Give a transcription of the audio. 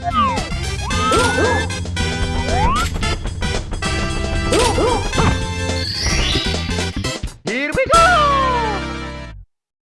Uh! Uh! Uh!